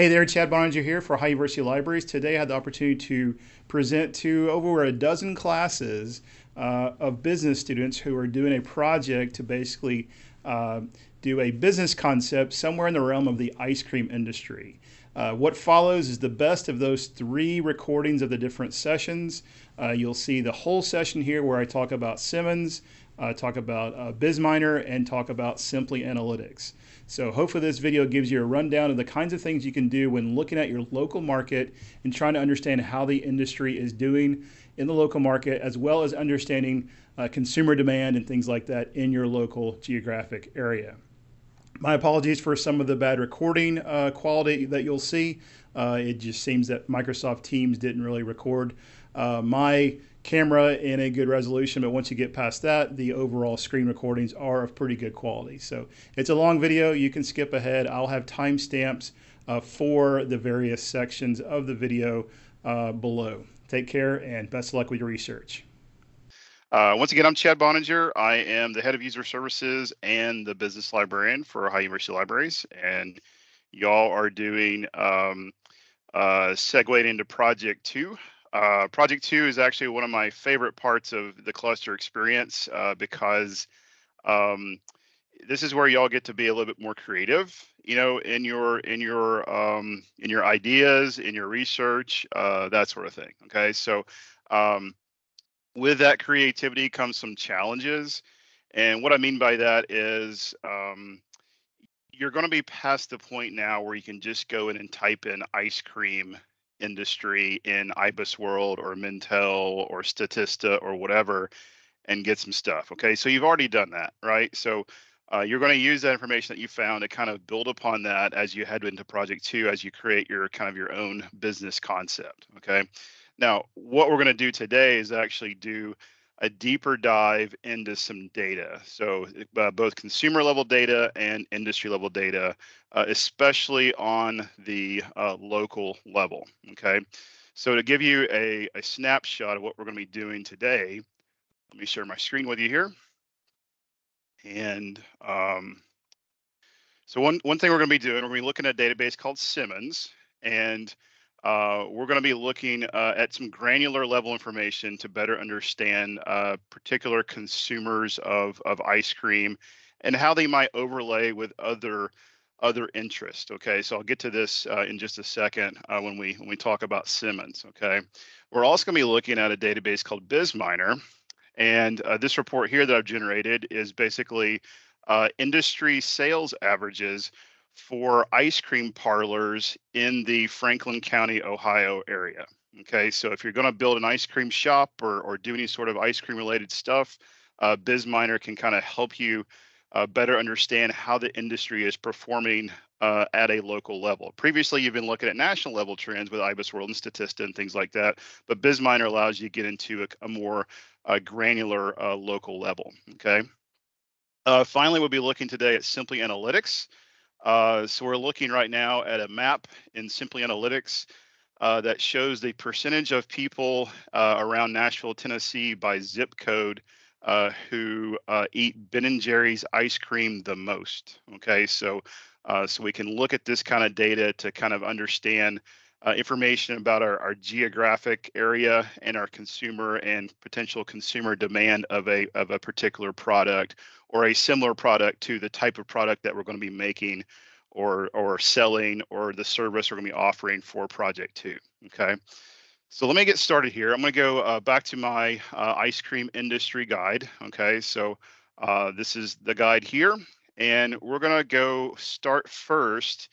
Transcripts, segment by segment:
Hey there, Chad Boehninger here for Ohio University Libraries. Today I had the opportunity to present to over a dozen classes uh, of business students who are doing a project to basically uh, do a business concept somewhere in the realm of the ice cream industry. Uh, what follows is the best of those three recordings of the different sessions. Uh, you'll see the whole session here where I talk about Simmons, uh, talk about uh, BizMiner, and talk about Simply Analytics. So hopefully this video gives you a rundown of the kinds of things you can do when looking at your local market and trying to understand how the industry is doing in the local market, as well as understanding uh, consumer demand and things like that in your local geographic area. My apologies for some of the bad recording uh, quality that you'll see. Uh, it just seems that Microsoft Teams didn't really record uh, my camera in a good resolution, but once you get past that, the overall screen recordings are of pretty good quality. So it's a long video. You can skip ahead. I'll have timestamps uh, for the various sections of the video uh, below. Take care and best luck with your research. Uh, once again, I'm Chad Boehninger. I am the head of user services and the business librarian for Ohio University Libraries. And y'all are doing um, uh, into project two. Uh, project two is actually one of my favorite parts of the cluster experience uh, because um, this is where y'all get to be a little bit more creative, you know, in your in your um, in your ideas, in your research, uh, that sort of thing. Okay, so um, with that creativity comes some challenges, and what I mean by that is um, you're going to be past the point now where you can just go in and type in ice cream industry in IBIS World or Mintel or Statista or whatever and get some stuff. Okay, so you've already done that, right? So uh, you're going to use that information that you found to kind of build upon that as you head into project two, as you create your kind of your own business concept. Okay, now what we're going to do today is actually do a deeper dive into some data. So uh, both consumer level data and industry level data, uh, especially on the uh, local level. Okay. So to give you a, a snapshot of what we're going to be doing today, let me share my screen with you here. And um, so one, one thing we're going to be doing, we're going to be looking at a database called Simmons. And uh, we're going to be looking uh, at some granular level information to better understand uh, particular consumers of, of ice cream and how they might overlay with other other interests. Okay, so I'll get to this uh, in just a second uh, when we when we talk about Simmons. Okay, we're also going to be looking at a database called BizMiner, and uh, this report here that I've generated is basically industry sales averages for ice cream parlors in the Franklin County, Ohio area. Okay, so if you're going to build an ice cream shop or, or do any sort of ice cream related stuff, uh, BizMiner can kind of help you uh, better understand how the industry is performing uh, at a local level. Previously, you've been looking at national level trends with IBIS World and Statista and things like that, but BizMiner allows you to get into a, a more uh, granular uh, local level. Okay. Uh, finally, we'll be looking today at Simply Analytics. Uh, so we're looking right now at a map in Simply Analytics uh, that shows the percentage of people uh, around Nashville, Tennessee by zip code uh, who uh, eat Ben and Jerry's ice cream the most. Okay, so uh, so we can look at this kind of data to kind of understand uh, information about our, our geographic area and our consumer and potential consumer demand of a of a particular product or a similar product to the type of product that we're going to be making or or selling or the service we're going to be offering for project two okay? So let me get started here. I'm going to go uh, back to my uh, ice cream industry guide okay? So uh, this is the guide here and we're going to go start first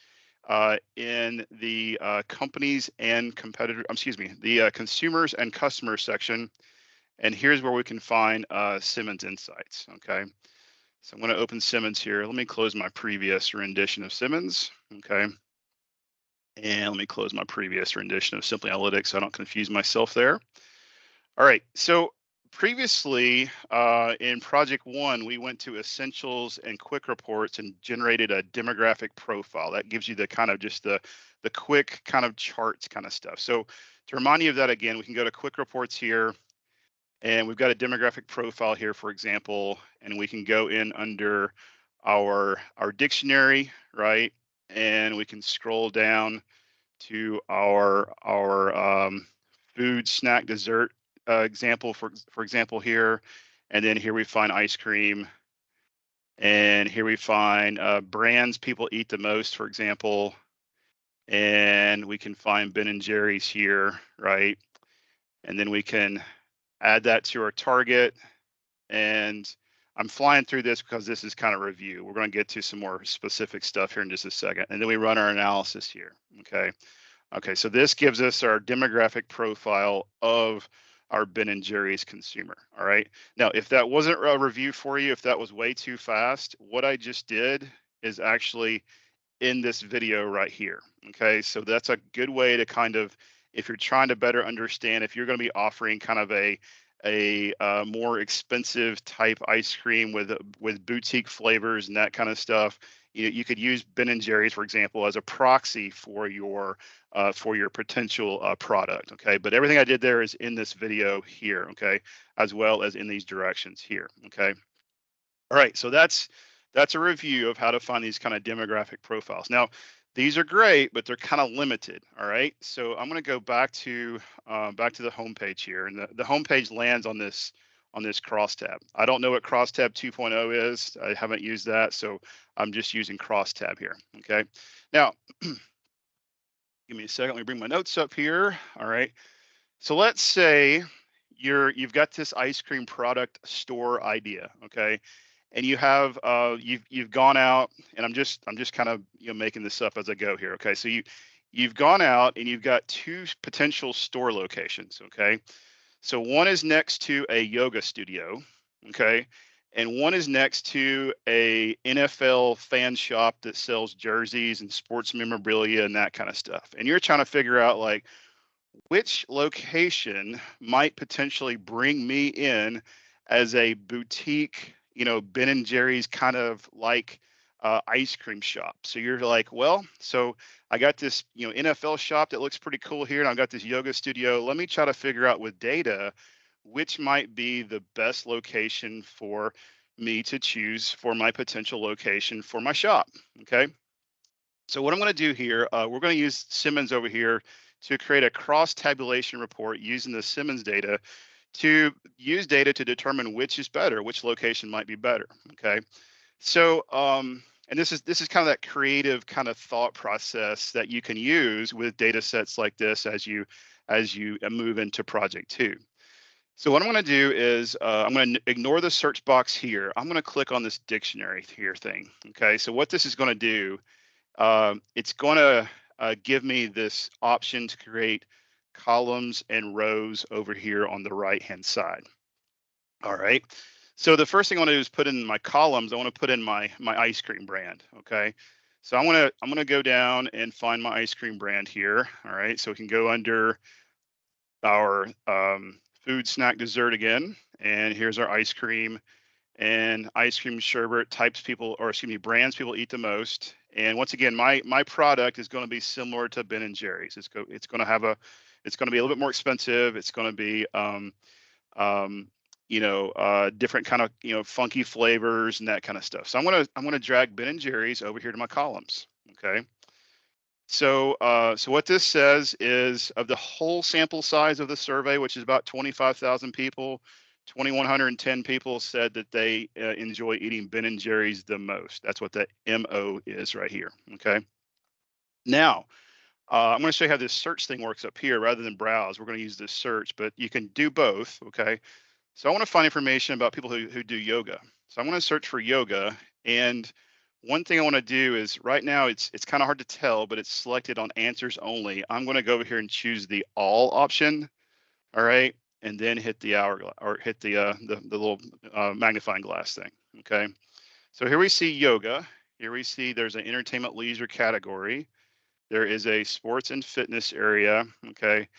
uh, in the uh, companies and competitor, um, excuse me, the uh, consumers and customers section. And here's where we can find uh, Simmons Insights, okay? So I'm gonna open Simmons here. Let me close my previous rendition of Simmons, okay? And let me close my previous rendition of Simply Analytics so I don't confuse myself there. All right, so previously uh, in project one, we went to essentials and quick reports and generated a demographic profile. That gives you the kind of just the, the quick kind of charts kind of stuff. So to remind you of that again, we can go to quick reports here and we've got a demographic profile here, for example, and we can go in under our, our dictionary, right? and we can scroll down to our our um, food, snack, dessert uh, example for for example here, and then here we find ice cream, and here we find uh, brands people eat the most, for example, and we can find Ben and Jerry's here, right? And then we can add that to our target and I'm flying through this because this is kind of review. We're going to get to some more specific stuff here in just a second. And then we run our analysis here. Okay. Okay. So this gives us our demographic profile of our Ben and Jerry's consumer. All right. Now, if that wasn't a review for you, if that was way too fast, what I just did is actually in this video right here. Okay. So that's a good way to kind of, if you're trying to better understand, if you're going to be offering kind of a a uh, more expensive type ice cream with with boutique flavors and that kind of stuff. You, you could use Ben and Jerry's, for example, as a proxy for your uh, for your potential uh, product. Okay, but everything I did there is in this video here. Okay, as well as in these directions here. Okay. All right, so that's that's a review of how to find these kind of demographic profiles. Now, these are great, but they're kind of limited. All right. So I'm going to go back to uh, back to the homepage here, and the, the home page lands on this on this crosstab. I don't know what crosstab 2.0 is. I haven't used that, so I'm just using crosstab here. Okay. Now, give me a second. Let me bring my notes up here. All right. So let's say you're you've got this ice cream product store idea. Okay and you have uh, you've you've gone out and i'm just i'm just kind of you know making this up as i go here okay so you you've gone out and you've got two potential store locations okay so one is next to a yoga studio okay? And one is next to a nfl fan shop that sells jerseys and sports memorabilia and that kind of stuff. And you're trying to figure out like which location might potentially bring me in as a boutique you know, Ben and Jerry's kind of like uh, ice cream shop. So you're like, well, so I got this, you know, NFL shop that looks pretty cool here, and I've got this yoga studio. Let me try to figure out with data which might be the best location for me to choose for my potential location for my shop. Okay. So what I'm going to do here, uh, we're going to use Simmons over here to create a cross tabulation report using the Simmons data to use data to determine which is better, which location might be better. Okay, so um, and this is this is kind of that creative kind of thought process that you can use with data sets like this as you as you uh, move into project two. So what I'm going to do is uh, I'm going to ignore the search box here. I'm going to click on this dictionary here thing. Okay, so what this is going to do, uh, it's going to uh, give me this option to create columns and rows over here on the right hand side. All right. So the first thing I want to do is put in my columns. I want to put in my my ice cream brand. Okay. So I'm gonna I'm gonna go down and find my ice cream brand here. All right. So we can go under our um, food, snack, dessert again, and here's our ice cream and ice cream sherbet types people or excuse me brands people eat the most. And once again, my my product is going to be similar to Ben and Jerry's. It's go it's going to have a it's going to be a little bit more expensive. It's going to be, um, um, you know, uh, different kind of, you know, funky flavors and that kind of stuff. So I'm to, I'm to drag Ben and Jerry's over here to my columns. Okay. So, uh, so what this says is of the whole sample size of the survey, which is about 25,000 people, 2,110 people said that they uh, enjoy eating Ben and Jerry's the most. That's what the MO is right here. Okay. Now, uh, I'm going to show you how this search thing works up here rather than browse. We're going to use this search, but you can do both. Okay. So I want to find information about people who, who do yoga. So I'm going to search for yoga. And one thing I want to do is right now it's it's kind of hard to tell, but it's selected on answers only. I'm going to go over here and choose the all option. All right. And then hit the hour or hit the uh, the, the little uh, magnifying glass thing. Okay. So here we see yoga. Here we see there's an entertainment leisure category. There is a sports and fitness area. Okay.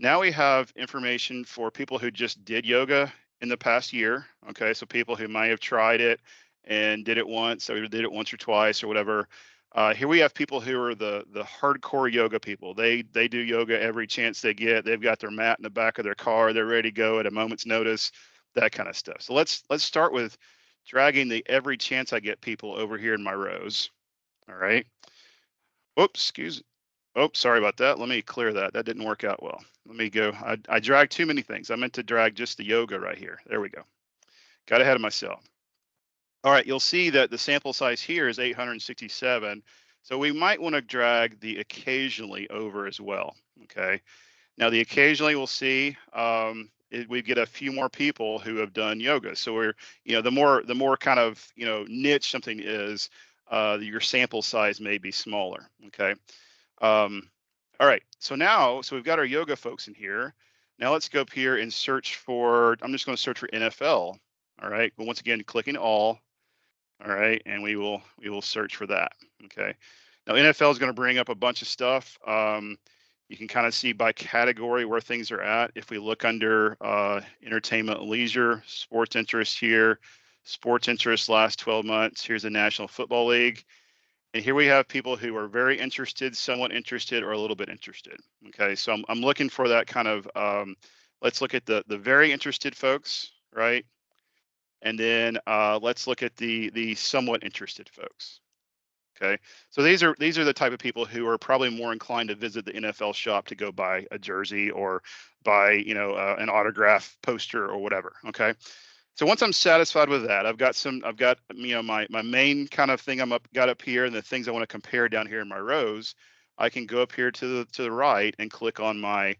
Now we have information for people who just did yoga in the past year. Okay. So people who might have tried it and did it once or did it once or twice or whatever. Uh, here we have people who are the the hardcore yoga people. They they do yoga every chance they get. They've got their mat in the back of their car. They're ready to go at a moment's notice. That kind of stuff. So let's let's start with dragging the every chance I get people over here in my rows. All right. Oops, excuse. Oh, sorry about that. Let me clear that. That didn't work out well. Let me go. I, I dragged too many things. I meant to drag just the yoga right here. There we go. Got ahead of myself. All right, you'll see that the sample size here is 867. So we might want to drag the occasionally over as well. Okay. Now the occasionally we'll see um, it, we get a few more people who have done yoga. So we're, you know, the more the more kind of you know niche something is, uh, your sample size may be smaller. Okay. Um, all right. So now, so we've got our yoga folks in here. Now let's go up here and search for. I'm just going to search for NFL. All right. But once again, clicking all. All right, and we will we will search for that. Okay. Now NFL is going to bring up a bunch of stuff. Um, you can kind of see by category where things are at. If we look under uh, entertainment leisure, sports interest here, sports interest last 12 months, here's the National Football League. And here we have people who are very interested, somewhat interested, or a little bit interested. Okay, so I'm, I'm looking for that kind of, um, let's look at the, the very interested folks, right? And then uh, let's look at the, the somewhat interested folks. Okay, so these are these are the type of people who are probably more inclined to visit the NFL shop to go buy a jersey or buy you know uh, an autograph poster or whatever. Okay, so once I'm satisfied with that, I've got some I've got you know my my main kind of thing I'm up got up here and the things I want to compare down here in my rows. I can go up here to the to the right and click on my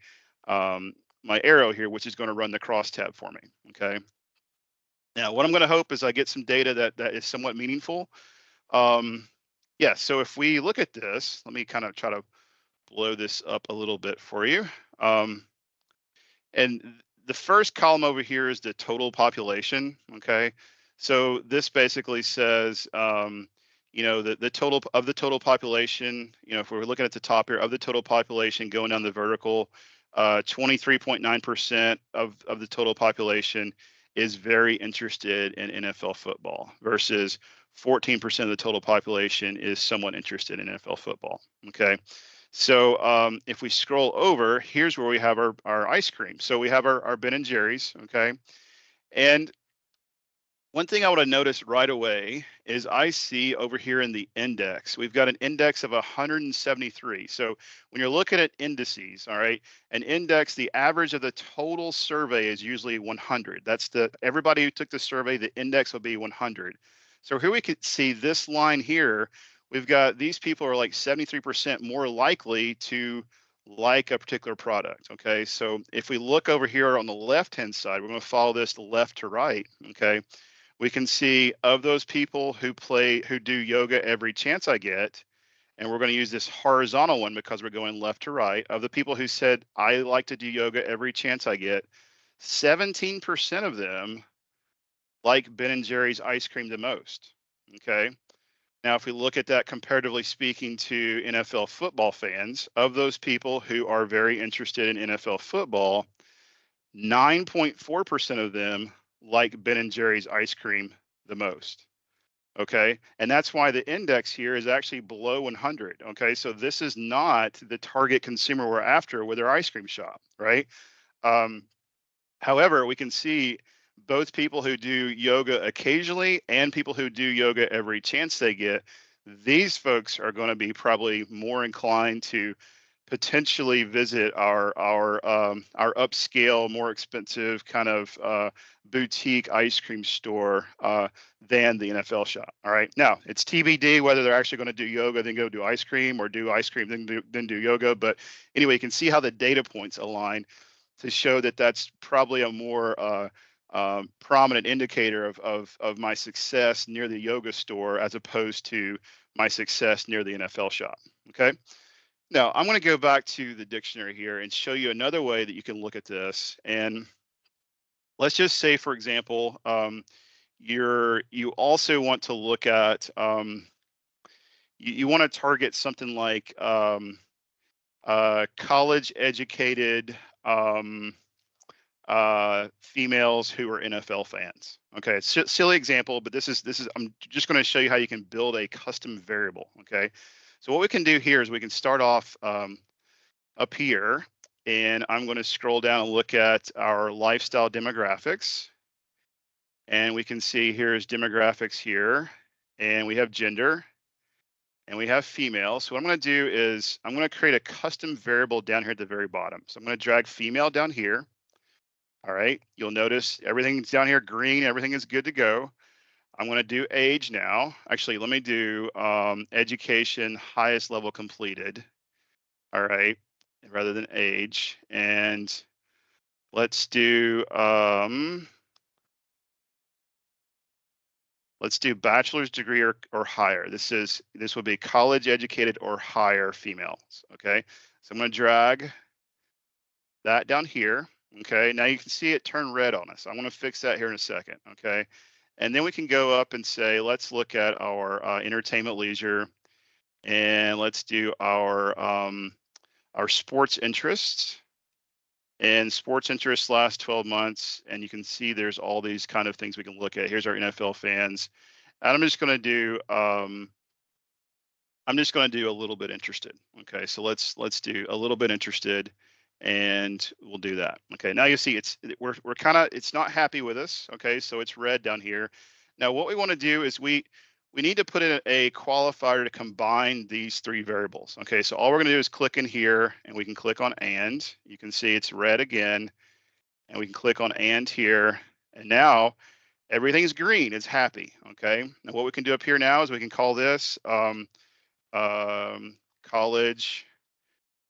um, my arrow here, which is going to run the cross tab for me. Okay. Now, what I'm going to hope is I get some data that that is somewhat meaningful. Um, yeah, so if we look at this, let me kind of try to blow this up a little bit for you. Um, and the first column over here is the total population, okay? So this basically says, um, you know, the, the total of the total population, you know, if we're looking at the top here, of the total population going down the vertical, 23.9% uh, of, of the total population is very interested in NFL football versus 14% of the total population is somewhat interested in NFL football. Okay. So um, if we scroll over, here's where we have our, our ice cream. So we have our, our Ben and Jerry's. Okay. And one thing I want to notice right away is I see over here in the index, we've got an index of 173. So when you're looking at indices, all right, an index, the average of the total survey is usually 100. That's the everybody who took the survey, the index will be 100. So here we can see this line here. We've got these people are like 73% more likely to like a particular product. Okay, so if we look over here on the left hand side, we're going to follow this left to right. Okay, we can see of those people who play who do yoga every chance I get, and we're going to use this horizontal one because we're going left to right. Of the people who said I like to do yoga every chance I get, 17% of them like Ben and Jerry's ice cream the most. Okay. Now, if we look at that comparatively speaking to NFL football fans, of those people who are very interested in NFL football, 9.4% of them like Ben and Jerry's ice cream the most. Okay. And that's why the index here is actually below 100. Okay. So this is not the target consumer we're after with our ice cream shop, right? Um, however, we can see both people who do yoga occasionally and people who do yoga every chance they get, these folks are going to be probably more inclined to potentially visit our our um, our upscale, more expensive kind of uh, boutique ice cream store uh, than the NFL shop. All right, now it's TBD whether they're actually going to do yoga then go do ice cream or do ice cream then do then do yoga. But anyway, you can see how the data points align to show that that's probably a more uh, um, prominent indicator of, of, of my success near the yoga store as opposed to my success near the NFL shop. Okay. Now I'm going to go back to the dictionary here and show you another way that you can look at this. And let's just say, for example, um, you're you also want to look at um, you, you want to target something like um, uh, college educated um, uh, females who are NFL fans. Okay, it's a silly example, but this is this is I'm just going to show you how you can build a custom variable. Okay, so what we can do here is we can start off um, up here, and I'm going to scroll down and look at our lifestyle demographics, and we can see here's demographics here, and we have gender, and we have female. So what I'm going to do is I'm going to create a custom variable down here at the very bottom. So I'm going to drag female down here. All right, you'll notice everything's down here green, everything is good to go. I'm going to do age now. Actually, let me do um, education highest level completed. All right, rather than age. And let's do, um, let's do bachelor's degree or, or higher. This is, this would be college educated or higher females. Okay, so I'm going to drag that down here. Okay, now you can see it turn red on us. I'm going to fix that here in a second. Okay, and then we can go up and say, let's look at our uh, entertainment leisure and let's do our um, our sports interests and sports interests last 12 months. And you can see there's all these kind of things we can look at. Here's our NFL fans. And I'm just going to do um, I'm just going to do a little bit interested. Okay, so let's let's do a little bit interested and we'll do that. Okay, now you see it's we're we're kind of it's not happy with us. Okay, so it's red down here. Now what we want to do is we we need to put in a qualifier to combine these three variables. Okay, so all we're going to do is click in here and we can click on and. You can see it's red again and we can click on and here and now everything's green, it's happy. Okay, now what we can do up here now is we can call this um, um, college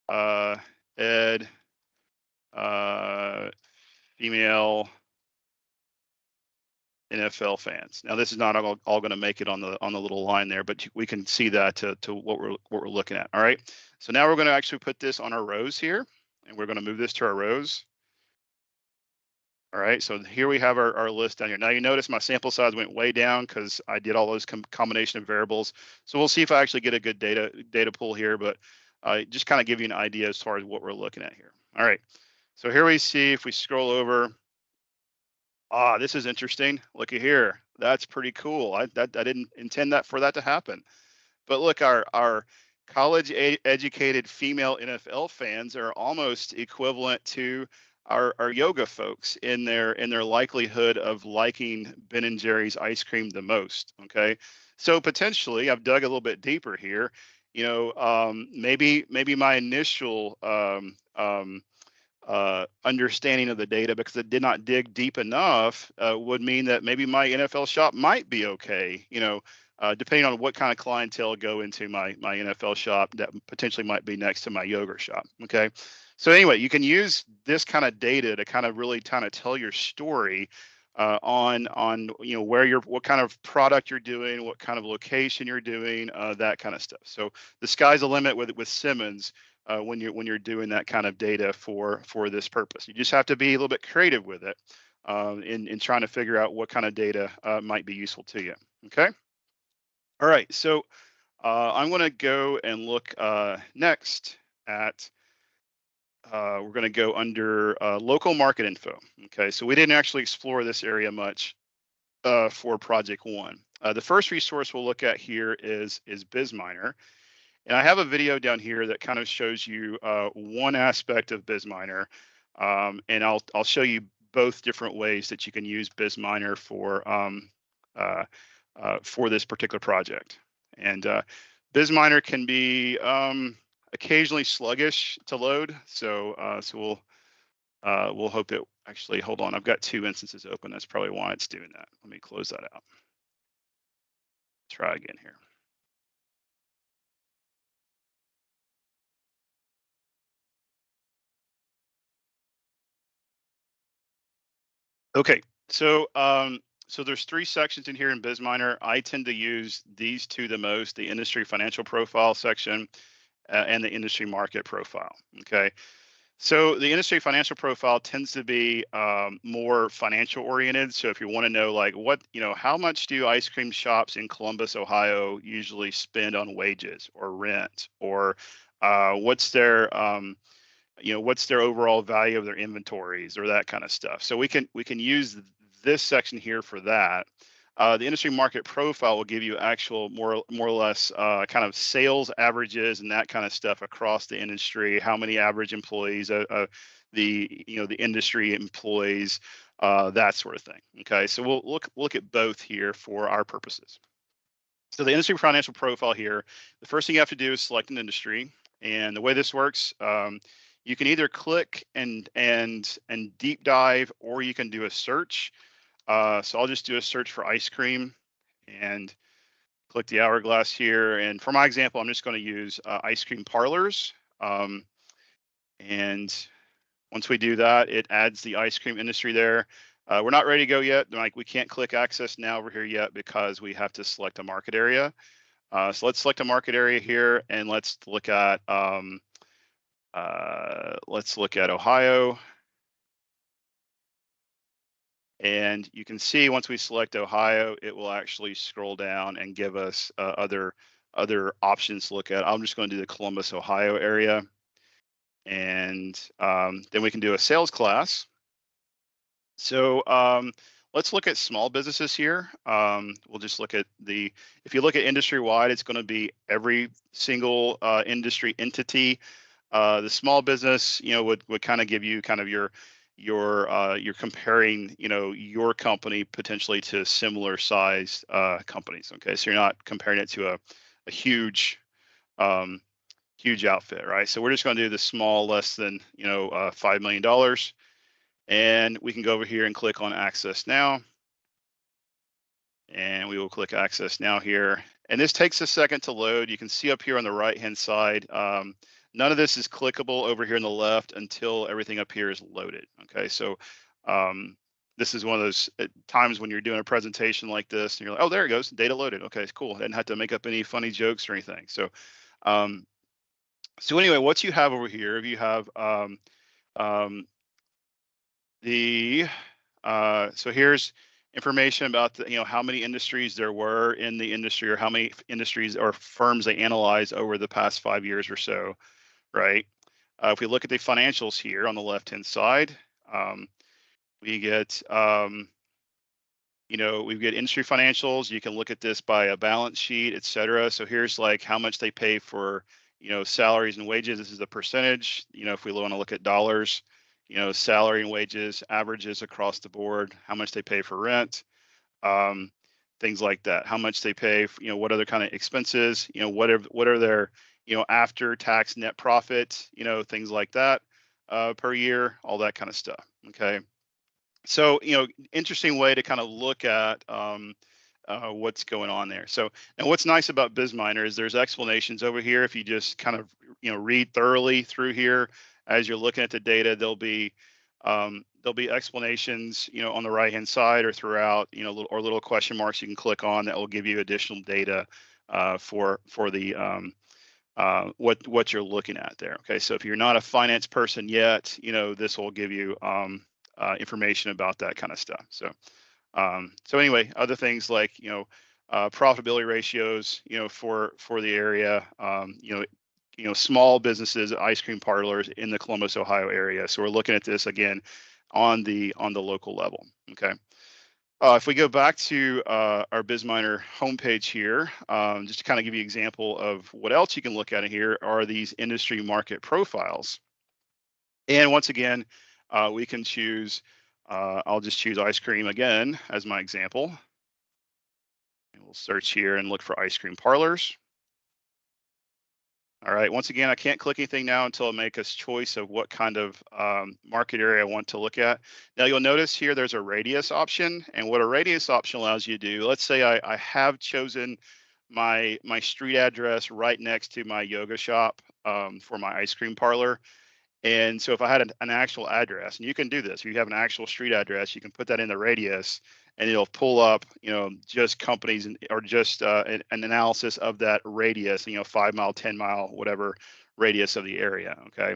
uh, ed uh, female NFL fans. Now, this is not all, all going to make it on the on the little line there, but we can see that to, to what we're what we're looking at. All right. So now we're going to actually put this on our rows here, and we're going to move this to our rows. All right, so here we have our, our list down here. Now you notice my sample size went way down because I did all those com combination of variables. So we'll see if I actually get a good data data pool here, but uh, just kind of give you an idea as far as what we're looking at here. All right, so here we see if we scroll over, ah, this is interesting. Looky here, that's pretty cool. I that I didn't intend that for that to happen, but look, our our college educated female NFL fans are almost equivalent to our, our yoga folks in their in their likelihood of liking Ben and Jerry's ice cream the most. Okay, so potentially I've dug a little bit deeper here. You know, um, maybe maybe my initial um, um, uh, understanding of the data because it did not dig deep enough uh, would mean that maybe my NFL shop might be okay. You know, uh, depending on what kind of clientele go into my my NFL shop that potentially might be next to my yoga shop. Okay, so anyway, you can use this kind of data to kind of really kind of tell your story uh, on on you know where you're what kind of product you're doing, what kind of location you're doing, uh, that kind of stuff. So the sky's the limit with with Simmons uh, when you're when you're doing that kind of data for for this purpose. You just have to be a little bit creative with it um, in in trying to figure out what kind of data uh, might be useful to you. Okay. All right. So uh, I'm going to go and look uh, next at. Uh, we're going to go under uh, local market info. Okay, so we didn't actually explore this area much for project one. the first resource we'll look at here is is BizMiner. And I have a video down here that kind of shows you uh, one aspect of BizMiner, um, and I'll I'll show you both different ways that you can use BizMiner for um, uh, uh, for this particular project. And uh, BizMiner can be um, occasionally sluggish to load, so uh, so we'll uh, we'll hope it actually. Hold on, I've got two instances open. That's probably why it's doing that. Let me close that out. Try again here. Okay, so um, so there's three sections in here in BizMiner. I tend to use these two the most: the industry financial profile section uh, and the industry market profile. Okay, so the industry financial profile tends to be um, more financial oriented. So if you want to know, like, what you know, how much do ice cream shops in Columbus, Ohio, usually spend on wages or rent, or uh, what's their um, you know what's their overall value of their inventories or that kind of stuff. So we can we can use this section here for that. Uh, the industry market profile will give you actual more more or less uh, kind of sales averages and that kind of stuff across the industry how many average employees uh, uh the you know the industry employees uh, that sort of thing okay? So we'll look look at both here for our purposes. So the industry financial profile here, the first thing you have to do is select an industry. And the way this works, um, you can either click and and and deep dive, or you can do a search. Uh, so I'll just do a search for ice cream and click the hourglass here. And for my example, I'm just going to use uh, ice cream parlors. Um, and once we do that, it adds the ice cream industry there. Uh, we're not ready to go yet. Like we can't click access now over here yet because we have to select a market area. Uh, so let's select a market area here and let's look at um, uh, let's look at Ohio. And you can see once we select Ohio, it will actually scroll down and give us uh, other other options to look at. I'm just going to do the Columbus, Ohio area. And um, then we can do a sales class. So um, let's look at small businesses here. Um, we'll just look at the, if you look at industry wide, it's going to be every single uh, industry entity. Uh, the small business, you know, would, would kind of give you kind of your you're uh, you're comparing you know your company potentially to similar sized uh, companies okay? So you're not comparing it to a, a huge um, huge outfit right? So we're just going to do the small less than you know uh, five million dollars. And we can go over here and click on access now. And we will click access now here. And this takes a second to load. You can see up here on the right hand side um, None of this is clickable over here on the left until everything up here is loaded. Okay, so um, this is one of those uh, times when you're doing a presentation like this and you're like, oh, there it goes, data loaded. Okay, it's cool. I didn't have to make up any funny jokes or anything. So, um, so anyway, what you have over here, if you have um, um, the, uh, so here's information about the, you know how many industries there were in the industry or how many industries or firms they analyzed over the past five years or so right? Uh, if we look at the financials here on the left-hand side, um, we get, um, you know, we get industry financials. You can look at this by a balance sheet, et cetera. So here's like how much they pay for, you know, salaries and wages. This is the percentage. You know, if we want to look at dollars, you know, salary and wages averages across the board, how much they pay for rent, um, things like that. How much they pay, you know, what other kind of expenses, you know, what are what are their you know, after tax net profit, you know, things like that uh, per year, all that kind of stuff. Okay. So, you know, interesting way to kind of look at um, uh, what's going on there. So, and what's nice about BizMiner is there's explanations over here. If you just kind of, you know, read thoroughly through here as you're looking at the data, there'll be um, there'll be explanations, you know, on the right hand side or throughout, you know, or little question marks you can click on that will give you additional data uh, for for the um, uh, what what you're looking at there. Okay, so if you're not a finance person yet, you know this will give you um, uh, information about that kind of stuff. So um, so anyway, other things like you know uh, profitability ratios, you know for for the area, um, you know you know small businesses, ice cream parlors in the Columbus, Ohio area. So we're looking at this again on the on the local level. Okay. Uh, if we go back to uh, our BizMiner homepage here, um, just to kind of give you an example of what else you can look at in here are these industry market profiles. And once again, uh, we can choose, uh, I'll just choose ice cream again as my example. And we'll search here and look for ice cream parlors. All right, once again, I can't click anything now until I make a choice of what kind of um, market area I want to look at. Now you'll notice here there's a radius option and what a radius option allows you to do, let's say I, I have chosen my, my street address right next to my yoga shop um, for my ice cream parlor. And so if I had an, an actual address, and you can do this, if you have an actual street address, you can put that in the radius and it'll pull up, you know, just companies or just uh, an, an, analysis of that radius, you know, five mile, 10 mile, whatever radius of the area. Okay.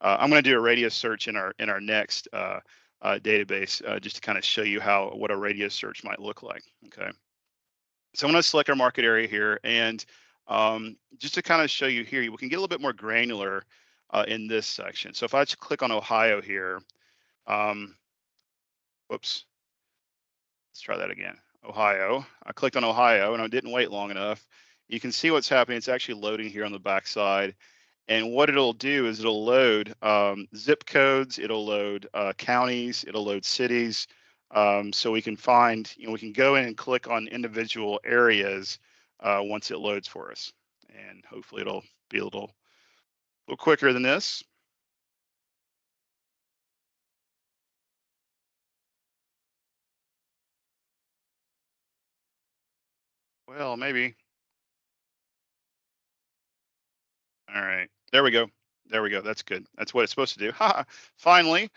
Uh, I'm going to do a radius search in our in our next uh, uh database uh, just to kind of show you how what a radius search might look like. Okay. So I'm going to select our market area here and um, just to kind of show you here, we can get a little bit more granular uh, in this section. So if I just click on Ohio here, um, whoops, Let's try that again. Ohio. I clicked on Ohio and I didn't wait long enough. You can see what's happening. It's actually loading here on the back side. And what it'll do is it'll load um, zip codes, it'll load uh, counties, it'll load cities. Um, so we can find, you know, we can go in and click on individual areas uh, once it loads for us. And hopefully it'll be a little, a little quicker than this. Well, maybe. All right, there we go. There we go. That's good. That's what it's supposed to do. Ha! Finally.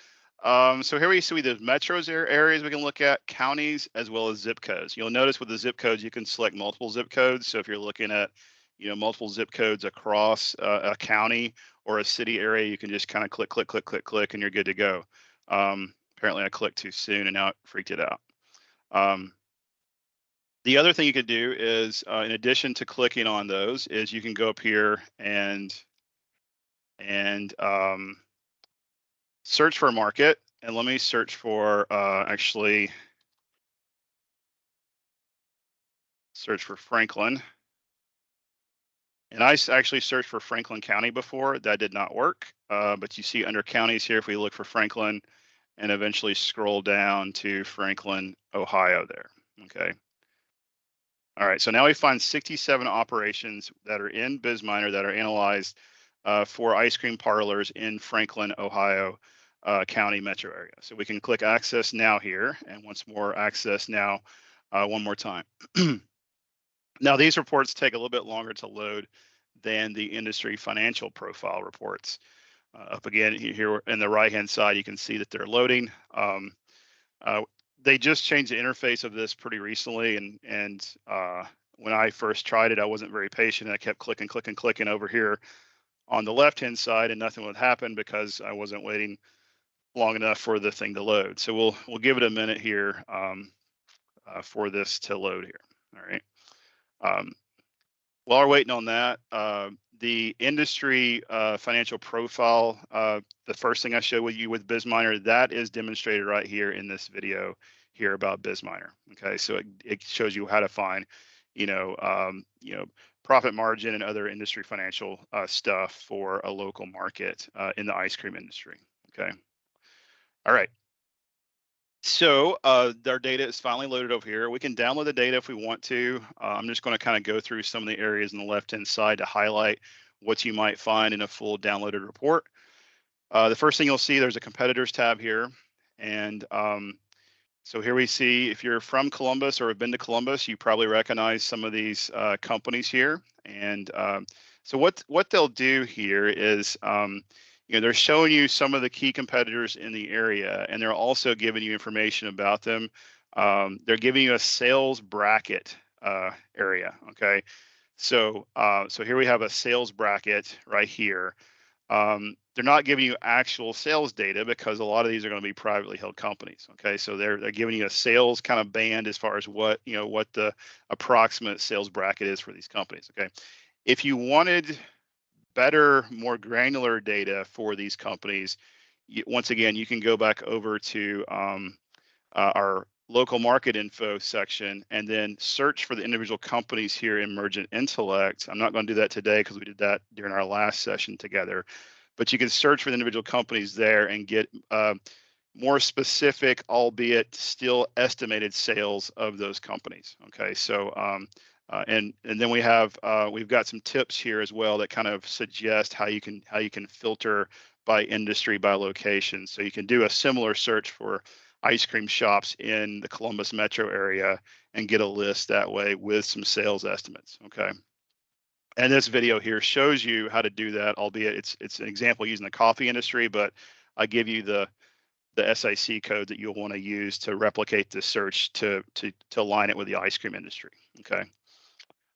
Um, so here we see the metros areas we can look at, counties, as well as zip codes. You'll notice with the zip codes, you can select multiple zip codes. So if you're looking at, you know, multiple zip codes across uh, a county or a city area, you can just kind of click, click, click, click, click, and you're good to go. Um, apparently I clicked too soon and now it freaked it out. Um, the other thing you could do is, uh, in addition to clicking on those, is you can go up here and and um, search for a market. And let me search for uh, actually search for Franklin. And I actually searched for Franklin County before. That did not work. Uh, but you see under counties here, if we look for Franklin and eventually scroll down to Franklin, Ohio there. Okay. All right, so now we find 67 operations that are in BizMiner that are analyzed uh, for ice cream parlors in Franklin, Ohio uh, County metro area. So we can click access now here and once more access now uh, one more time. now these reports take a little bit longer to load than the industry financial profile reports. Uh, up again here in the right hand side, you can see that they're loading. Um, uh, they just changed the interface of this pretty recently and and uh, when I first tried it, I wasn't very patient. And I kept clicking, clicking, clicking over here on the left hand side and nothing would happen because I wasn't waiting long enough for the thing to load. So we'll we'll give it a minute here um, uh, for this to load here. All right. Um, while we're waiting on that, uh, the industry uh, financial profile, uh, the first thing I showed with you with BizMiner, that is demonstrated right here in this video here about BizMiner. Okay, so it, it shows you how to find, you know, um, you know, profit margin and other industry financial uh, stuff for a local market uh, in the ice cream industry. Okay. All right. So uh, our data is finally loaded over here. We can download the data if we want to. Uh, I'm just going to kind of go through some of the areas on the left-hand side to highlight what you might find in a full downloaded report. Uh, the first thing you'll see, there's a competitors tab here. And um, so here we see if you're from Columbus or have been to Columbus, you probably recognize some of these uh, companies here. And um, so what what they'll do here is, um, you know, they're showing you some of the key competitors in the area, and they're also giving you information about them. Um, they're giving you a sales bracket uh, area. Okay, so uh, so here we have a sales bracket right here. Um, they're not giving you actual sales data because a lot of these are going to be privately held companies. Okay, so they're they're giving you a sales kind of band as far as what you know what the approximate sales bracket is for these companies. Okay, if you wanted better, more granular data for these companies, you, once again you can go back over to um, uh, our local market info section and then search for the individual companies here in Mergent Intellect. I'm not going to do that today because we did that during our last session together but you can search for the individual companies there and get uh, more specific, albeit still estimated sales of those companies. Okay, so um, uh, and and then we have uh, we've got some tips here as well that kind of suggest how you can how you can filter by industry by location. So you can do a similar search for ice cream shops in the Columbus metro area and get a list that way with some sales estimates. Okay. And this video here shows you how to do that, albeit it's it's an example using the coffee industry, but I give you the the SIC code that you'll want to use to replicate this search to to to align it with the ice cream industry. Okay.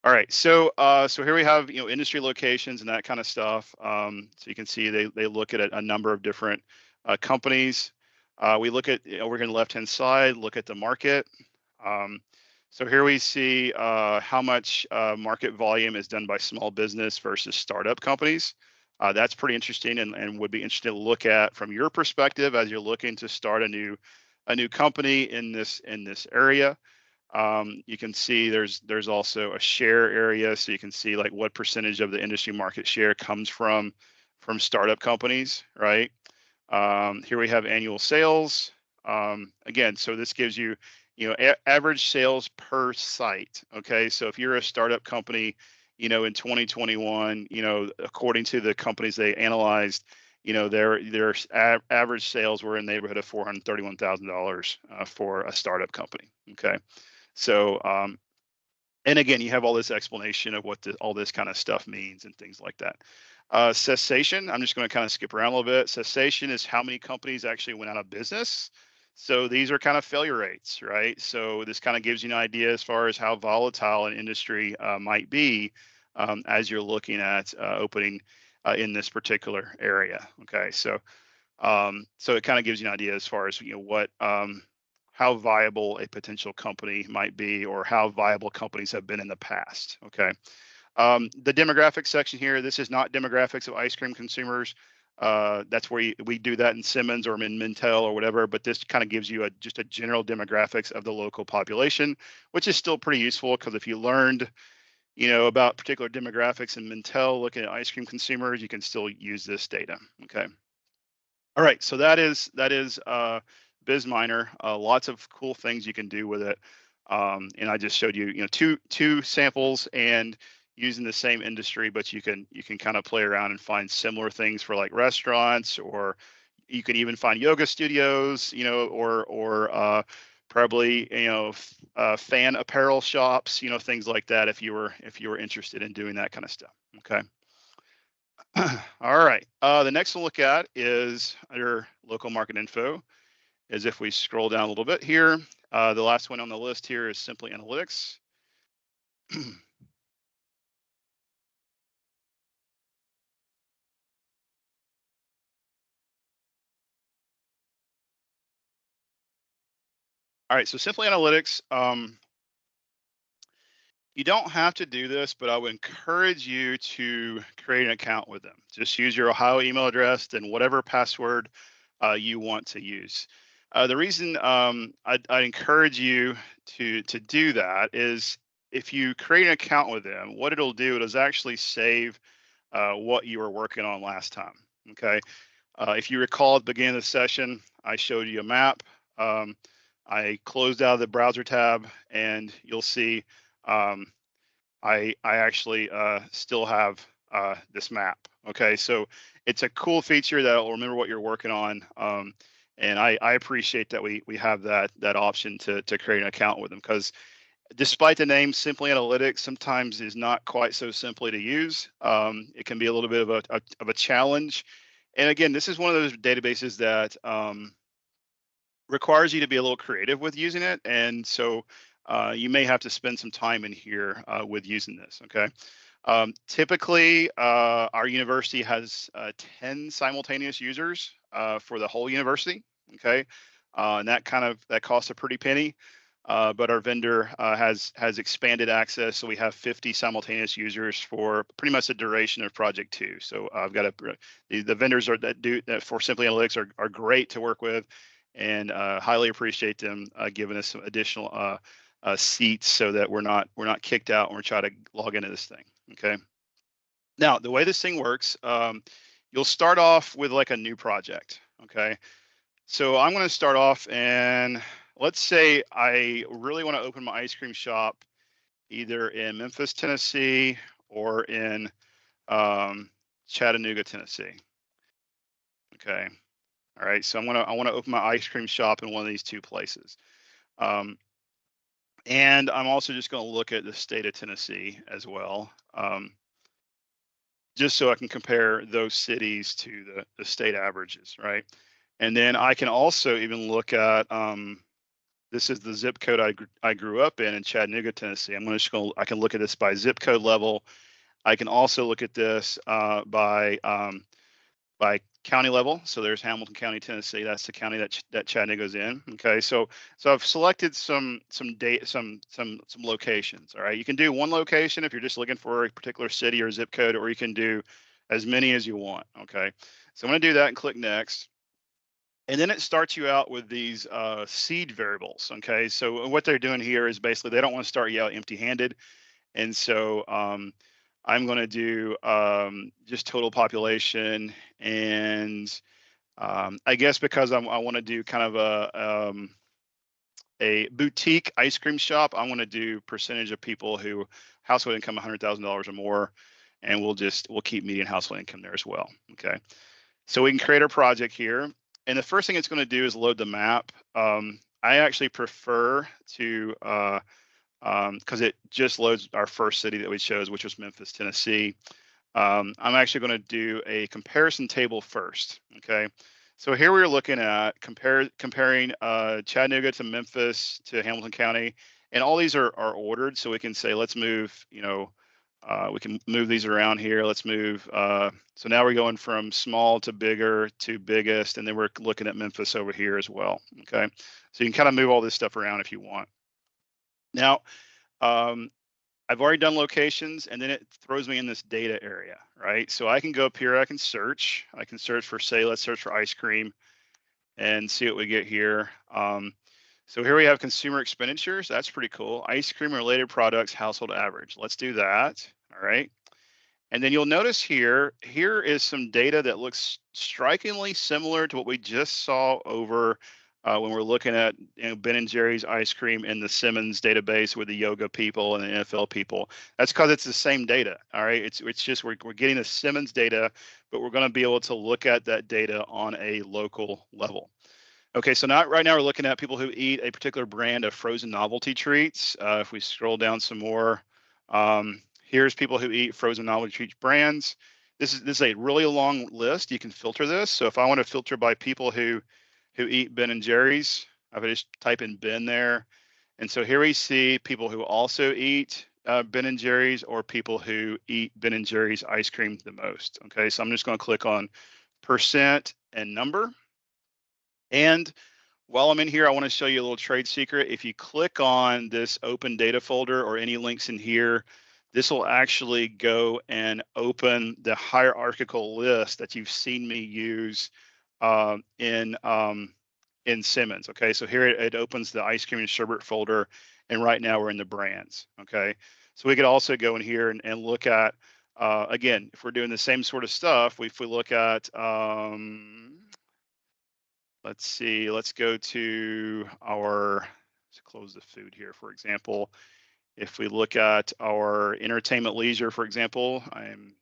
All right, so uh, so here we have you know industry locations and that kind of stuff. Um, so you can see they they look at a, a number of different uh, companies. Uh, we look at over here on the left hand side, look at the market. Um, so here we see uh, how much uh, market volume is done by small business versus startup companies. Uh, that's pretty interesting and, and would be interesting to look at from your perspective as you're looking to start a new a new company in this in this area. Um, you can see there's there's also a share area, so you can see like what percentage of the industry market share comes from from startup companies, right? Um, here we have annual sales. Um, again, so this gives you you know, average sales per site. Okay, so if you're a startup company, you know, in 2021, you know, according to the companies they analyzed, you know, their their average sales were in the neighborhood of four hundred thirty-one thousand uh, dollars for a startup company. Okay, so um, and again, you have all this explanation of what the, all this kind of stuff means and things like that. Uh, cessation, I'm just going to kind of skip around a little bit. Cessation is how many companies actually went out of business. So these are kind of failure rates, right? So this kind of gives you an idea as far as how volatile an industry uh, might be um, as you're looking at uh, opening uh, in this particular area. Okay, so um, so it kind of gives you an idea as far as you know what um, how viable a potential company might be or how viable companies have been in the past. Okay. Um, the demographics section here, this is not demographics of ice cream consumers. Uh, that's where you, we do that in Simmons or in Mintel or whatever, but this kind of gives you a, just a general demographics of the local population, which is still pretty useful because if you learned, you know, about particular demographics in Mintel looking at ice cream consumers, you can still use this data. Okay. All right, so that is that is uh, BizMiner. Uh, lots of cool things you can do with it. Um, and I just showed you, you know, two two samples and using the same industry, but you can you can kind of play around and find similar things for like restaurants, or you can even find yoga studios, you know, or or uh, probably you know uh, fan apparel shops, you know, things like that. If you were if you were interested in doing that kind of stuff, okay. All right. Uh, the next one look at is your local market info is if we scroll down a little bit here, uh, the last one on the list here is simply analytics. All right, so Simply Analytics, um, you don't have to do this, but I would encourage you to create an account with them. Just use your Ohio email address and whatever password uh, you want to use. Uh, the reason um, I, I encourage you to to do that is if you create an account with them, what it'll do is actually save uh, what you were working on last time. Okay. Uh, if you recall at the beginning of the session, I showed you a map. Um, I closed out of the browser tab, and you'll see um, I I actually uh, still have uh, this map. Okay, so it's a cool feature that will remember what you're working on. Um, and I, I appreciate that we we have that that option to to create an account with them because despite the name simply analytics sometimes is not quite so simply to use um, it can be a little bit of a, a, of a challenge and again this is one of those databases that um, requires you to be a little creative with using it and so uh, you may have to spend some time in here uh, with using this okay um, typically uh, our university has uh, 10 simultaneous users uh, for the whole university okay? Uh, and that kind of that costs a pretty penny. But our vendor has has expanded access, so we have 50 simultaneous users for pretty much the duration of project two. So I've got a the, the vendors are that do that for Simply Analytics are are great to work with, and uh, highly appreciate them uh, giving us some additional seats so that we're not we're not kicked out when we try to log into this thing. Okay. Now the way this thing works, um, you'll start off with like a new project. Okay. So I'm going to start off and let's say I really want to open my ice cream shop either in Memphis, Tennessee or in um, Chattanooga, Tennessee. Okay. All right. So I'm to, I want to open my ice cream shop in one of these two places. Um, and I'm also just going to look at the state of Tennessee as well. Um, just so I can compare those cities to the, the state averages, right? And then I can also even look at um, this is the zip code I, gr- I grew up in in Chattanooga, Tennessee. I'm going to go, I can look at this by zip code level. I can also look at this uh, by um, by county level. So there's Hamilton County, Tennessee. That's the county that that Chattanooga's in. Okay, so so I've selected some some date some some some locations. All right, you can do one location if you're just looking for a particular city or zip code, or you can do as many as you want. Okay, so I'm going to do that and click next. And then it starts you out with these uh, seed variables. Okay, so what they're doing here is basically they don't want to start you out empty-handed, and so um, I'm going to do um, just total population, and um, I guess because I'm, i want to do kind of a um, a boutique ice cream shop, I want to do percentage of people who household income $100,000 or more, and we'll just we'll keep median household income there as well. Okay, so we can create our project here, and the first thing it's going to do is load the map. Um, I actually prefer to uh, because um, it just loads our first city that we chose, which was Memphis, Tennessee. Um, I'm actually going to do a comparison table first. Okay, so here we're looking at compare comparing uh, Chattanooga to Memphis to Hamilton County, and all these are are ordered. So we can say let's move, you know, uh, we can move these around here. Let's move. Uh, so now we're going from small to bigger to biggest, and then we're looking at Memphis over here as well. Okay, so you can kind of move all this stuff around if you want. Now, um, I've already done locations and then it throws me in this data area, right? So I can go up here, I can search. I can search for, say, let's search for ice cream and see what we get here. Um, so here we have consumer expenditures. That's pretty cool. Ice cream related products, household average. Let's do that. All right. And then you'll notice here, here is some data that looks strikingly similar to what we just saw over uh, when we're looking at you know, Ben and Jerry's ice cream in the Simmons database with the yoga people and the NFL people. That's because it's the same data. All right, it's it's just we're we're getting the Simmons data, but we're going to be able to look at that data on a local level. Okay, so not right now we're looking at people who eat a particular brand of frozen novelty treats. Uh, if we scroll down some more, um, here's people who eat frozen novelty treats brands. This is this is a really long list. You can filter this. So if I want to filter by people who who eat Ben and Jerry's. I would just type in Ben there. And so here we see people who also eat uh, Ben and Jerry's or people who eat Ben and Jerry's ice cream the most. Okay, so I'm just going to click on percent and number. And while I'm in here, I want to show you a little trade secret. If you click on this open data folder or any links in here, this will actually go and open the hierarchical list that you've seen me use um, in um, in Simmons. Okay, so here it, it, opens the ice cream and sherbet folder, and right now we're in the brands. Okay, so we could also go in here and, and look at uh, again if we're doing the same sort of stuff. If we look at um, let's see, let's go to our let's close the food here, for example. If we look at our entertainment leisure, for example, I'm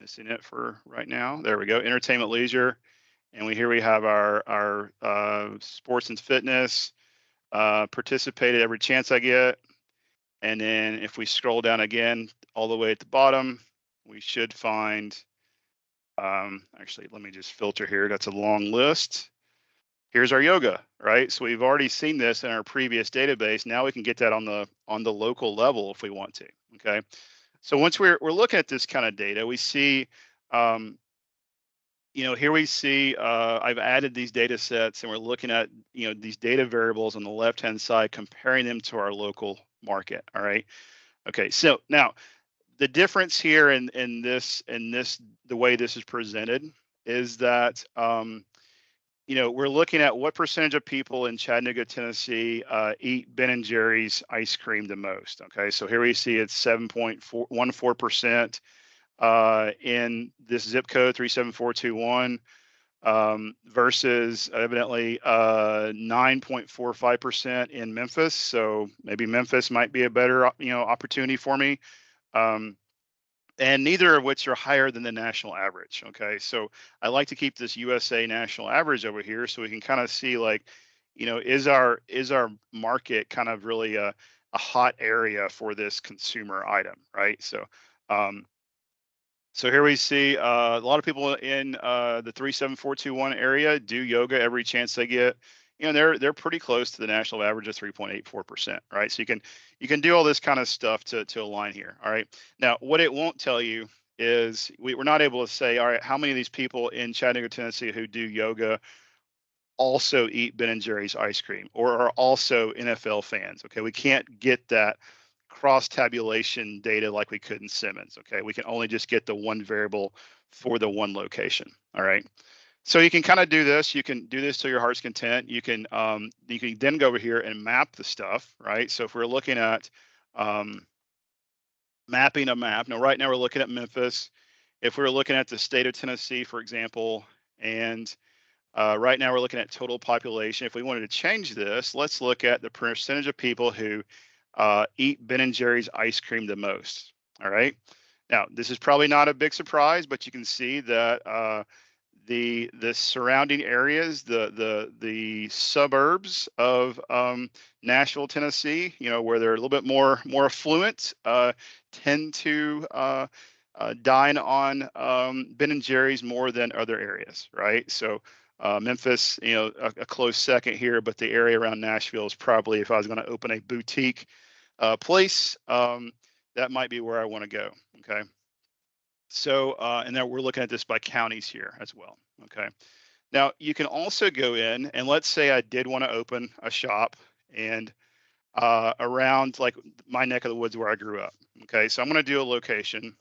missing it for right now. There we go, entertainment leisure. And we here we have our, our uh, sports and fitness, uh, participated every chance I get. And then if we scroll down again, all the way at the bottom, we should find, um, actually, let me just filter here. That's a long list. Here's our yoga, right? So we've already seen this in our previous database. Now we can get that on the on the local level if we want to, okay? So once we're, we're looking at this kind of data, we see, um, you know, here we see uh, I've added these data sets and we're looking at, you know, these data variables on the left-hand side, comparing them to our local market, all right? Okay, so now the difference here in, in this, in this, the way this is presented is that um, you know, we're looking at what percentage of people in Chattanooga, Tennessee, uh, eat Ben and Jerry's ice cream the most. Okay, so here we see it's 7.14 percent uh, in this zip code 37421 um, versus evidently uh, 9.45 percent in Memphis. So maybe Memphis might be a better you know opportunity for me. Um, and neither of which are higher than the national average. Okay, so I like to keep this USA national average over here so we can kind of see like, you know, is our is our market kind of really a, a hot area for this consumer item, right? So, um, so here we see uh, a lot of people in uh, the 37421 area do yoga every chance they get you know they're they're pretty close to the national average of 3.84%, right? So you can you can do all this kind of stuff to to align here, all right? Now, what it won't tell you is we, we're not able to say, all right, how many of these people in Chattanooga, Tennessee who do yoga also eat Ben and Jerry's ice cream or are also NFL fans? Okay, we can't get that cross tabulation data like we could in Simmons. Okay, we can only just get the one variable for the one location. All right. So you can kind of do this. You can do this to your heart's content. You can um, you can then go over here and map the stuff, right? So if we're looking at um, mapping a map, now right now we're looking at Memphis. If we are looking at the state of Tennessee, for example, and Uh, right now, we're looking at total population. If we wanted to change this, let's look at the percentage of people who uh, eat Ben and Jerry's ice cream the most. All right. Now, this is probably not a big surprise, but you can see that uh, the the surrounding areas, the the the suburbs of um, Nashville, Tennessee, you know, where they're a little bit more more affluent, uh, tend to uh, uh, dine on um, Ben and Jerry's more than other areas, right? So uh, Memphis, you know, a, a, close second here, but the area around Nashville is probably, if I was going to open a boutique uh, place, um, that might be where I want to go. Okay. So, uh, and then we're looking at this by counties here as well. Okay. Now you can also go in and let's say I did want to open a shop and uh, around like my neck of the woods where I grew up. Okay. So I'm going to do a location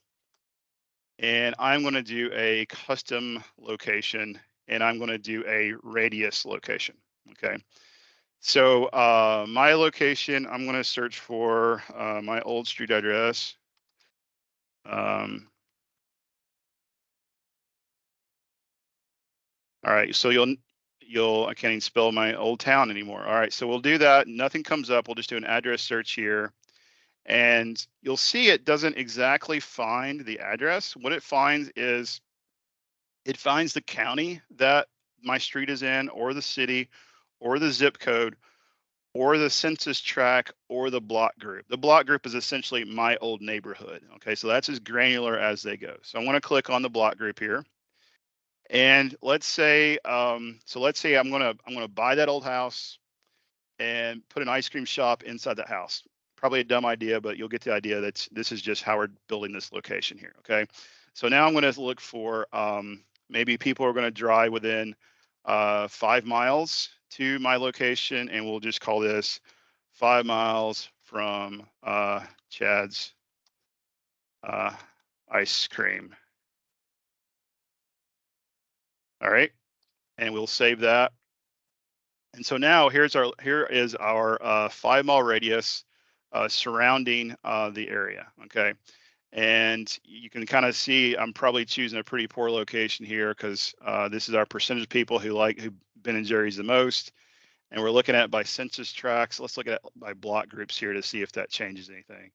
and I'm going to do a custom location and I'm going to do a radius location. Okay. So uh, my location, I'm going to search for uh, my old street address. Um, all right, so you'll you'll I can't even spell my old town anymore. All right, so we'll do that. Nothing comes up. We'll just do an address search here. And you'll see it doesn't exactly find the address. What it finds is it finds the county that my street is in or the city or the zip code or the census tract or the block group. The block group is essentially my old neighborhood. Okay, so that's as granular as they go. So I'm going to click on the block group here. And let's say, um, so let's say I'm gonna I'm gonna buy that old house and put an ice cream shop inside that house. Probably a dumb idea, but you'll get the idea that this is just how we're building this location here. Okay, so now I'm to look for um, maybe people are to drive within uh, five miles to my location, and we'll just call this five miles from uh, Chad's uh, ice cream. All right, and we'll save that. And so now here's our here is our uh, five mile radius uh, surrounding uh, the area. Okay, and you can kind of see I'm probably choosing a pretty poor location here because uh, this is our percentage of people who like who Ben and Jerry's the most. And we're looking at by census tracts. Let's look at by block groups here to see if that changes anything.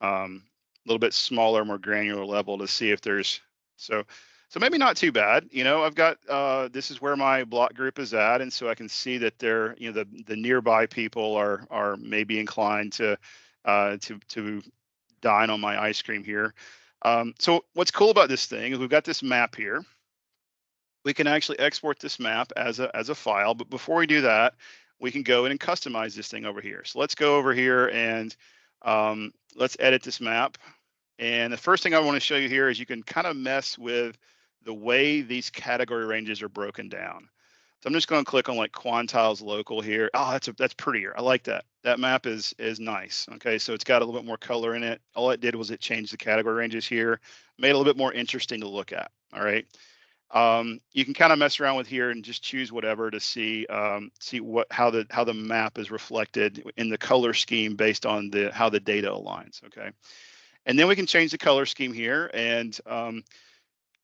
Um, a little bit smaller, more granular level to see if there's so so maybe not too bad. You know, I've got uh, this is where my block group is at, and so I can see that they're you know the the nearby people are are maybe inclined to uh, to to dine on my ice cream here. Um, so what's cool about this thing is we've got this map here. We can actually export this map as a, as a file, but before we do that, we can go in and customize this thing over here. So let's go over here and um, let's edit this map. And the first thing I want to show you here is you can kind of mess with the way these category ranges are broken down. So I'm just going to click on like quantiles local here. Oh, that's a, that's prettier. I like that. That map is is nice. Okay, so it's got a little bit more color in it. All it did was it changed the category ranges here, made it a little bit more interesting to look at. All right. Um, you can kind of mess around with here and just choose whatever to see um, see what how the how the map is reflected in the color scheme based on the how the data aligns. Okay, and then we can change the color scheme here. And um,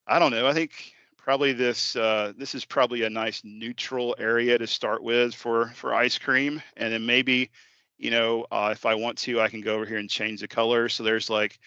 I don't know. I think probably this uh, this is probably a nice neutral area to start with for for ice cream and then maybe you know uh, if I want to I can go over here and change the color. So there's like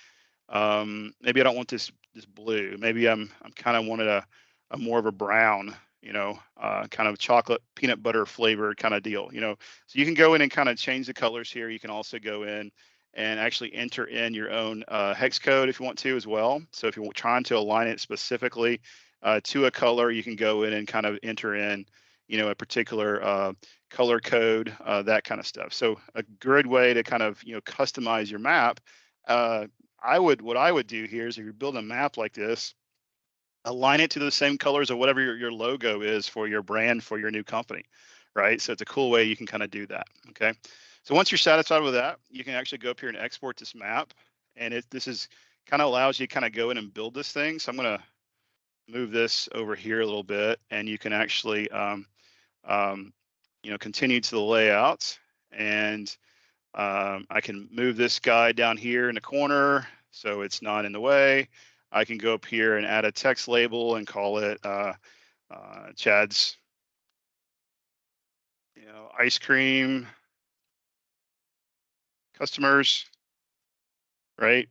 um, maybe I don't want this this blue. Maybe I'm I'm kind of wanted a, a more of a brown you know uh, kind of chocolate peanut butter flavored kind of deal you know. So you can go in and kind of change the colors here. You can also go in and actually enter in your own uh, hex code if you want to as well. So if you're trying to align it specifically uh, to a color, you can go in and kind of enter in, you know, a particular uh, color code, uh, that kind of stuff. So a good way to kind of, you know, customize your map. Uh, I would, what I would do here is if you're building a map like this, align it to the same colors or whatever your, your logo is for your brand for your new company, right? So it's a cool way you can kind of do that, okay? So once you're satisfied with that, you can actually go up here and export this map. And it, this is kind of allows you to kind of go in and build this thing. So I'm going to move this over here a little bit and you can actually, um, um, you know, continue to the layout and um, I can move this guy down here in the corner so it's not in the way. I can go up here and add a text label and call it uh, uh, Chad's you know, ice cream customers, right?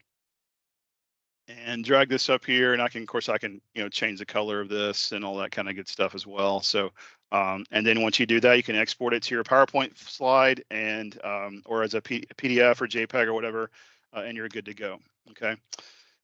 And drag this up here, and I can, of course, I can, you know, change the color of this and all that kind of good stuff as well. So, um, and then once you do that, you can export it to your PowerPoint slide and, um, or as a, P- PDF or JPEG or whatever, uh, and you're good to go. Okay.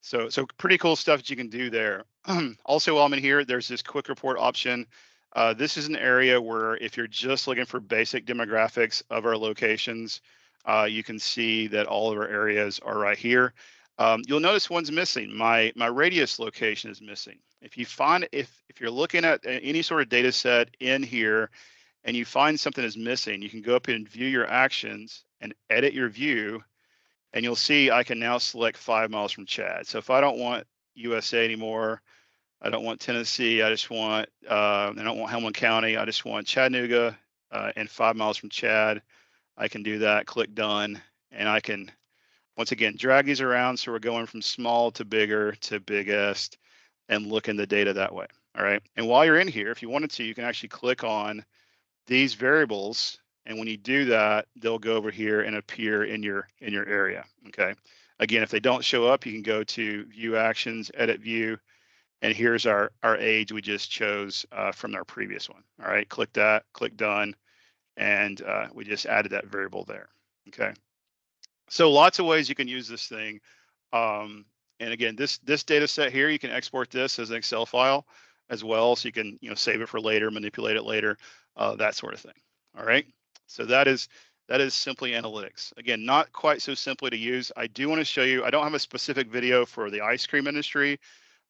So, so pretty cool stuff that you can do there. also, while I'm in here, there's this quick report option. Uh, this is an area where if you're just looking for basic demographics of our locations, uh, you can see that all of our areas are right here. Um, you'll notice one's missing. My my radius location is missing. If you find if if you're looking at any sort of data set in here and you find something is missing, you can go up and view your actions and edit your view and you'll see I can now select five miles from Chad. So if I don't want USA anymore, I don't want Tennessee, I just want, uh, I don't want Hamilton County, I just want Chattanooga uh, and five miles from Chad. I can do that, click done, and I can, once again, drag these around. So we're going from small to bigger to biggest and look in the data that way. All right. And while you're in here, if you wanted to, you can actually click on these variables and when you do that, they'll go over here and appear in your in your area. Okay. Again, if they don't show up, you can go to view actions, edit view, and here's our our age we just chose uh, from our previous one. All right, click that, click done, and uh, we just added that variable there. Okay. So lots of ways you can use this thing. Um, and again, this this data set here, you can export this as an Excel file as well, so you can you know save it for later, manipulate it later, uh, that sort of thing. All right. So that is that is simply analytics. Again, not quite so simply to use. I do want to show you, I don't have a specific video for the ice cream industry,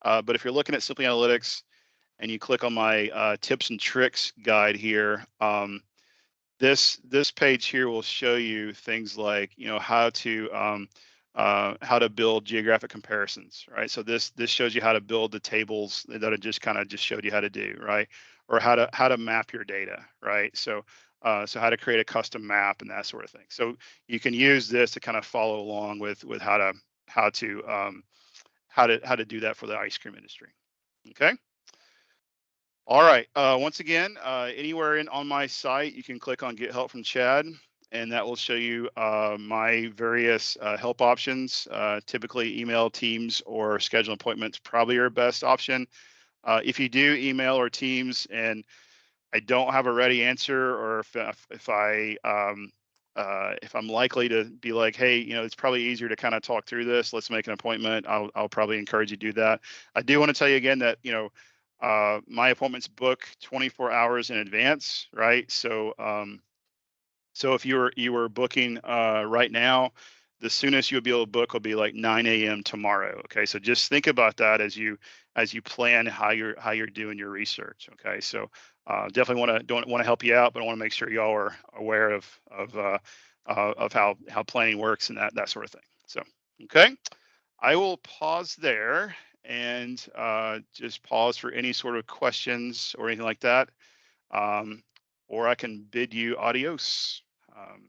uh, but if you're looking at simply analytics and you click on my uh, tips and tricks guide here, um, this this page here will show you things like, you know, how to um, uh, how to build geographic comparisons, right? So this this shows you how to build the tables that I just kind of just showed you how to do, right? Or how to how to map your data, right? So uh, so how to create a custom map and that sort of thing. So you can use this to kind of follow along with with how to how to um, how to how to do that for the ice cream industry. Okay. All right. Uh, once again, uh, anywhere in on my site, you can click on Get Help from Chad, and that will show you uh, my various uh, help options. Uh, typically, email, Teams, or schedule appointments probably your best option. Uh, if you do email or Teams and I don't have a ready answer, or if if, I um, uh, if I'm likely to be like, hey, you know, it's probably easier to kind of talk through this. Let's make an appointment. I'll I'll probably encourage you to do that. I do want to tell you again that you know uh, my appointments book 24 hours in advance, right? So um, so if you were you were booking uh, right now, the soonest you'll be able to book will be like 9 a.m. tomorrow. Okay, so just think about that as you as you plan how you're how you're doing your research. Okay, so uh, definitely want to don't want to help you out, but I want to make sure y'all are aware of of uh, uh, of how how planning works and that that sort of thing. So okay, I will pause there and uh, just pause for any sort of questions or anything like that, um, or I can bid you adios. Um,